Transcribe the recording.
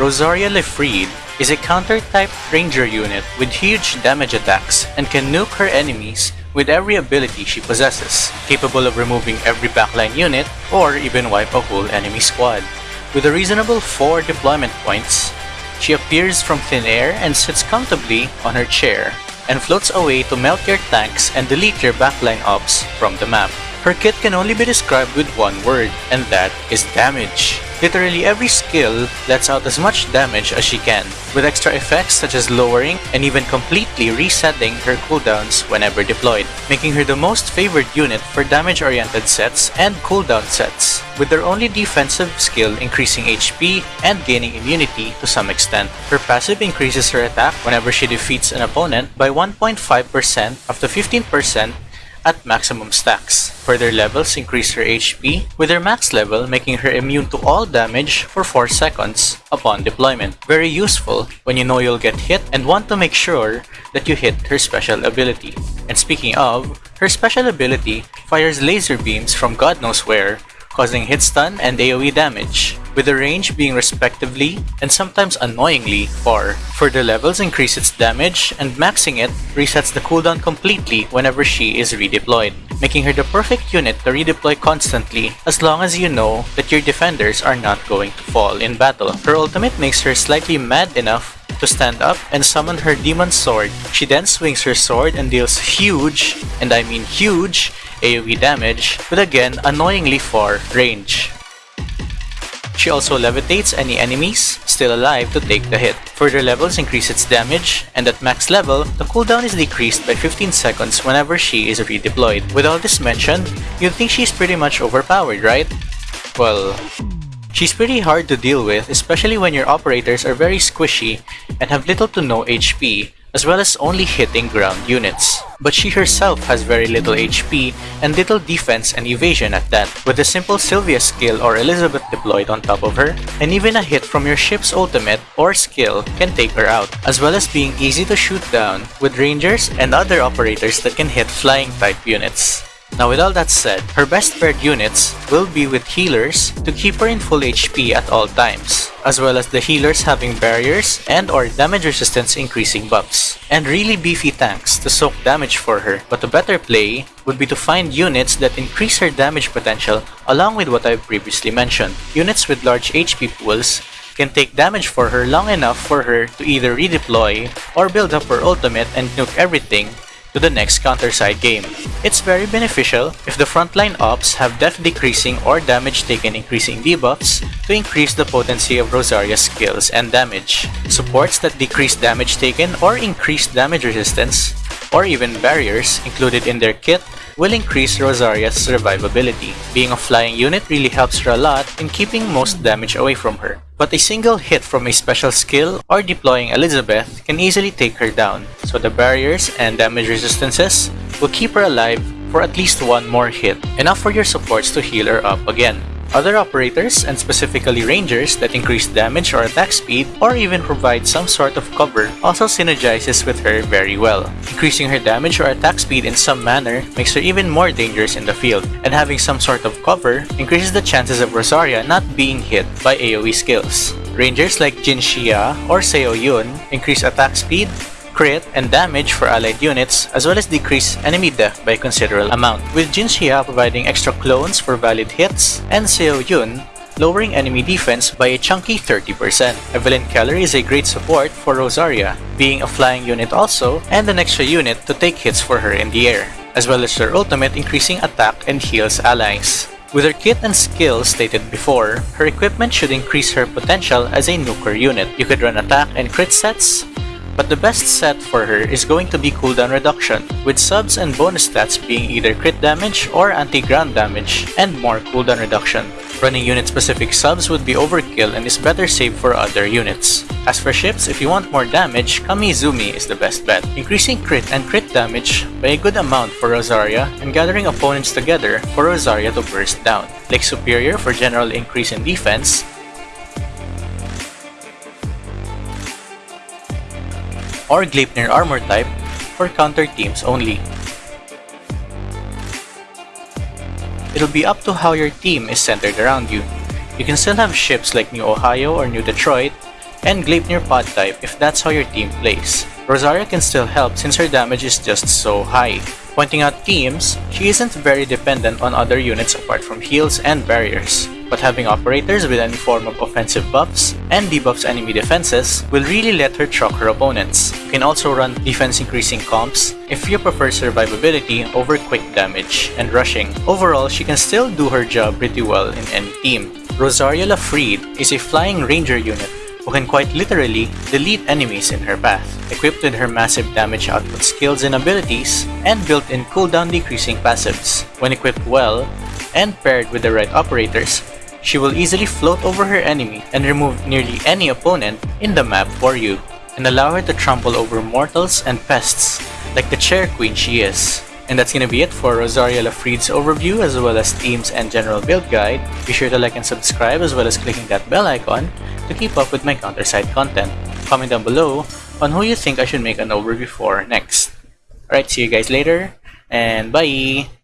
Rosaria le Friede is a counter-type ranger unit with huge damage attacks and can nuke her enemies with every ability she possesses, capable of removing every backline unit or even wipe a whole enemy squad. With a reasonable 4 deployment points, she appears from thin air and sits comfortably on her chair, and floats away to melt your tanks and delete your backline ops from the map. Her kit can only be described with one word, and that is damage. Literally every skill lets out as much damage as she can, with extra effects such as lowering and even completely resetting her cooldowns whenever deployed, making her the most favored unit for damage-oriented sets and cooldown sets, with their only defensive skill increasing HP and gaining immunity to some extent. Her passive increases her attack whenever she defeats an opponent by 1.5% up to 15% at maximum stacks. Further levels increase her HP, with her max level making her immune to all damage for 4 seconds upon deployment. Very useful when you know you'll get hit and want to make sure that you hit her special ability. And speaking of, her special ability fires laser beams from god knows where, causing hit stun and AoE damage with the range being respectively and sometimes annoyingly far. Further levels increase its damage, and maxing it resets the cooldown completely whenever she is redeployed, making her the perfect unit to redeploy constantly as long as you know that your defenders are not going to fall in battle. Her ultimate makes her slightly mad enough to stand up and summon her demon sword. She then swings her sword and deals huge, and I mean huge, AoE damage with again annoyingly far range. She also levitates any enemies still alive to take the hit. Further levels increase its damage, and at max level, the cooldown is decreased by 15 seconds whenever she is redeployed. With all this mentioned, you'd think she's pretty much overpowered, right? Well, She's pretty hard to deal with, especially when your operators are very squishy and have little to no HP, as well as only hitting ground units. But she herself has very little HP and little defense and evasion at that, with a simple Sylvia skill or Elizabeth deployed on top of her, and even a hit from your ship's ultimate or skill can take her out, as well as being easy to shoot down with rangers and other operators that can hit flying type units. Now with all that said, her best paired units will be with healers to keep her in full HP at all times, as well as the healers having barriers and or damage resistance increasing buffs, and really beefy tanks to soak damage for her, but a better play would be to find units that increase her damage potential along with what I've previously mentioned. Units with large HP pools can take damage for her long enough for her to either redeploy or build up her ultimate and nuke everything to the next counter-side game. It's very beneficial if the frontline ops have def decreasing or damage taken increasing debuffs to increase the potency of Rosaria's skills and damage. Supports that decrease damage taken or increase damage resistance, or even barriers included in their kit will increase Rosaria's survivability. Being a flying unit really helps her a lot in keeping most damage away from her. But a single hit from a special skill or deploying Elizabeth can easily take her down, so the barriers and damage resistances will keep her alive for at least one more hit, enough for your supports to heal her up again. Other operators, and specifically rangers that increase damage or attack speed, or even provide some sort of cover, also synergizes with her very well. Increasing her damage or attack speed in some manner makes her even more dangerous in the field, and having some sort of cover increases the chances of Rosaria not being hit by AoE skills. Rangers like Jin Xia or Seo Yun increase attack speed, crit, and damage for allied units, as well as decrease enemy def by a considerable amount, with Jin Xia providing extra clones for valid hits, and Seo Yun lowering enemy defense by a chunky 30%. Evelyn Keller is a great support for Rosaria, being a flying unit also, and an extra unit to take hits for her in the air, as well as her ultimate increasing attack and heals allies. With her kit and skills stated before, her equipment should increase her potential as a nuker unit. You could run attack and crit sets, but the best set for her is going to be cooldown reduction, with subs and bonus stats being either crit damage or anti-ground damage, and more cooldown reduction. Running unit-specific subs would be overkill and is better saved for other units. As for ships, if you want more damage, Kamizumi is the best bet, increasing crit and crit damage by a good amount for Rosaria and gathering opponents together for Rosaria to burst down. Lake Superior for general increase in defense, or Gleipnir armor type for counter teams only. It'll be up to how your team is centered around you. You can still have ships like New Ohio or New Detroit, and Gleipnir pod type if that's how your team plays. Rosaria can still help since her damage is just so high. Pointing out teams, she isn't very dependent on other units apart from heals and barriers, but having operators with any form of offensive buffs and debuffs enemy defenses will really let her truck her opponents. You can also run defense increasing comps if you prefer survivability over quick damage and rushing. Overall, she can still do her job pretty well in any team. Rosaria le Friede is a flying ranger unit who can quite literally delete enemies in her path. Equipped with her massive damage output skills and abilities, and built-in cooldown decreasing passives. When equipped well, and paired with the right operators, she will easily float over her enemy and remove nearly any opponent in the map for you, and allow her to trample over mortals and pests like the chair queen she is. And that's gonna be it for Rosaria le Friede's overview as well as themes and general build guide. Be sure to like and subscribe as well as clicking that bell icon to keep up with my counter-side content. Comment down below on who you think I should make an overview for next. Alright, see you guys later, and bye!